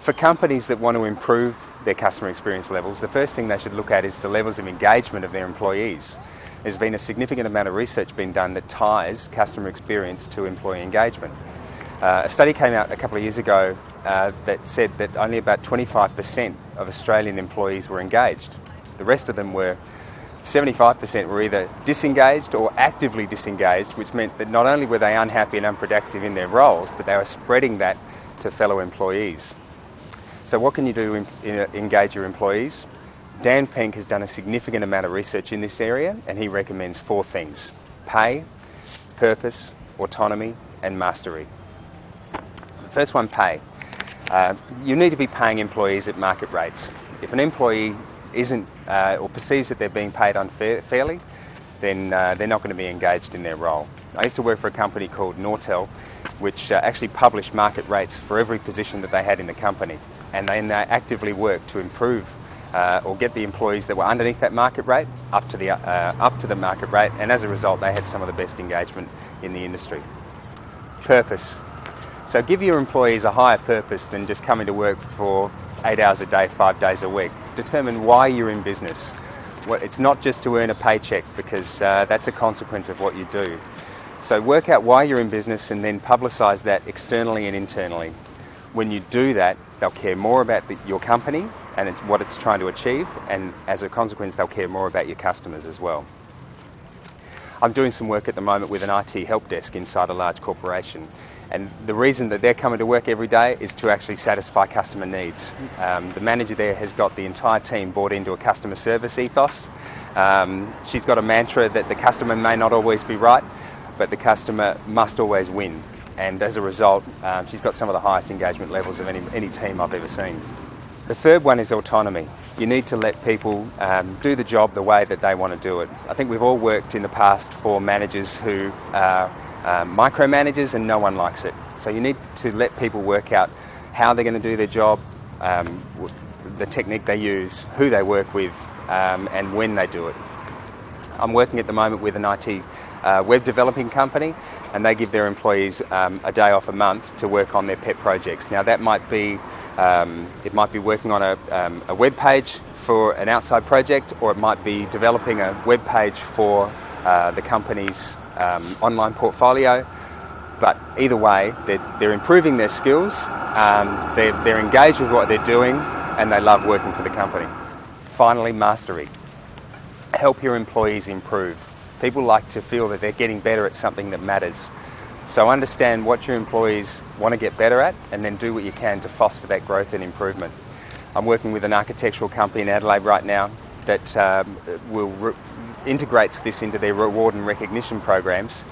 For companies that want to improve their customer experience levels, the first thing they should look at is the levels of engagement of their employees. There's been a significant amount of research being done that ties customer experience to employee engagement. Uh, a study came out a couple of years ago uh, that said that only about 25% of Australian employees were engaged. The rest of them were 75% were either disengaged or actively disengaged, which meant that not only were they unhappy and unproductive in their roles, but they were spreading that to fellow employees. So what can you do to engage your employees? Dan Pink has done a significant amount of research in this area and he recommends four things. Pay, purpose, autonomy and mastery. The first one, pay. Uh, you need to be paying employees at market rates. If an employee isn't uh, or perceives that they're being paid unfairly, then uh, they're not going to be engaged in their role. I used to work for a company called Nortel, which uh, actually published market rates for every position that they had in the company and then they actively work to improve uh, or get the employees that were underneath that market rate up to the uh, up to the market rate, and as a result, they had some of the best engagement in the industry. Purpose. So give your employees a higher purpose than just coming to work for eight hours a day, five days a week. Determine why you're in business. Well, it's not just to earn a paycheck because uh, that's a consequence of what you do. So work out why you're in business and then publicise that externally and internally. When you do that, they'll care more about the, your company and it's what it's trying to achieve, and as a consequence, they'll care more about your customers as well. I'm doing some work at the moment with an IT help desk inside a large corporation, and the reason that they're coming to work every day is to actually satisfy customer needs. Um, the manager there has got the entire team bought into a customer service ethos. Um, she's got a mantra that the customer may not always be right, but the customer must always win and as a result, um, she's got some of the highest engagement levels of any, any team I've ever seen. The third one is autonomy. You need to let people um, do the job the way that they want to do it. I think we've all worked in the past for managers who are um, micromanagers and no one likes it. So you need to let people work out how they're going to do their job, um, the technique they use, who they work with, um, and when they do it. I'm working at the moment with an IT uh, web developing company and they give their employees um, a day off a month to work on their pet projects. Now that might be um, it might be working on a, um, a web page for an outside project or it might be developing a web page for uh, the company's um, online portfolio. But either way, they're, they're improving their skills, um, they're, they're engaged with what they're doing and they love working for the company. Finally, mastery. Help your employees improve. People like to feel that they're getting better at something that matters. So understand what your employees want to get better at and then do what you can to foster that growth and improvement. I'm working with an architectural company in Adelaide right now that um, will integrates this into their reward and recognition programs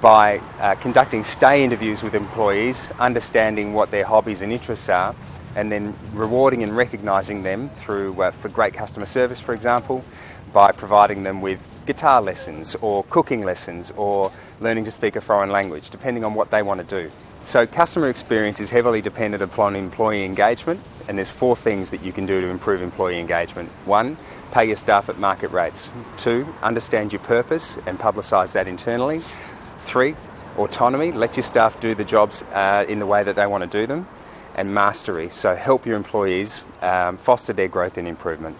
by uh, conducting stay interviews with employees, understanding what their hobbies and interests are, and then rewarding and recognising them through uh, for great customer service, for example, by providing them with guitar lessons or cooking lessons or learning to speak a foreign language, depending on what they want to do. So customer experience is heavily dependent upon employee engagement and there's four things that you can do to improve employee engagement. One, pay your staff at market rates. Two, understand your purpose and publicise that internally. Three, autonomy, let your staff do the jobs uh, in the way that they want to do them. And mastery, so help your employees um, foster their growth and improvement.